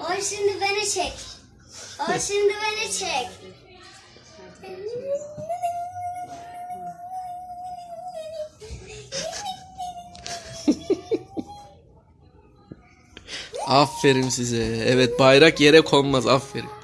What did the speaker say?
O şimdi beni çek. O şimdi beni çek. aferin size. Evet bayrak yere konmaz aferin.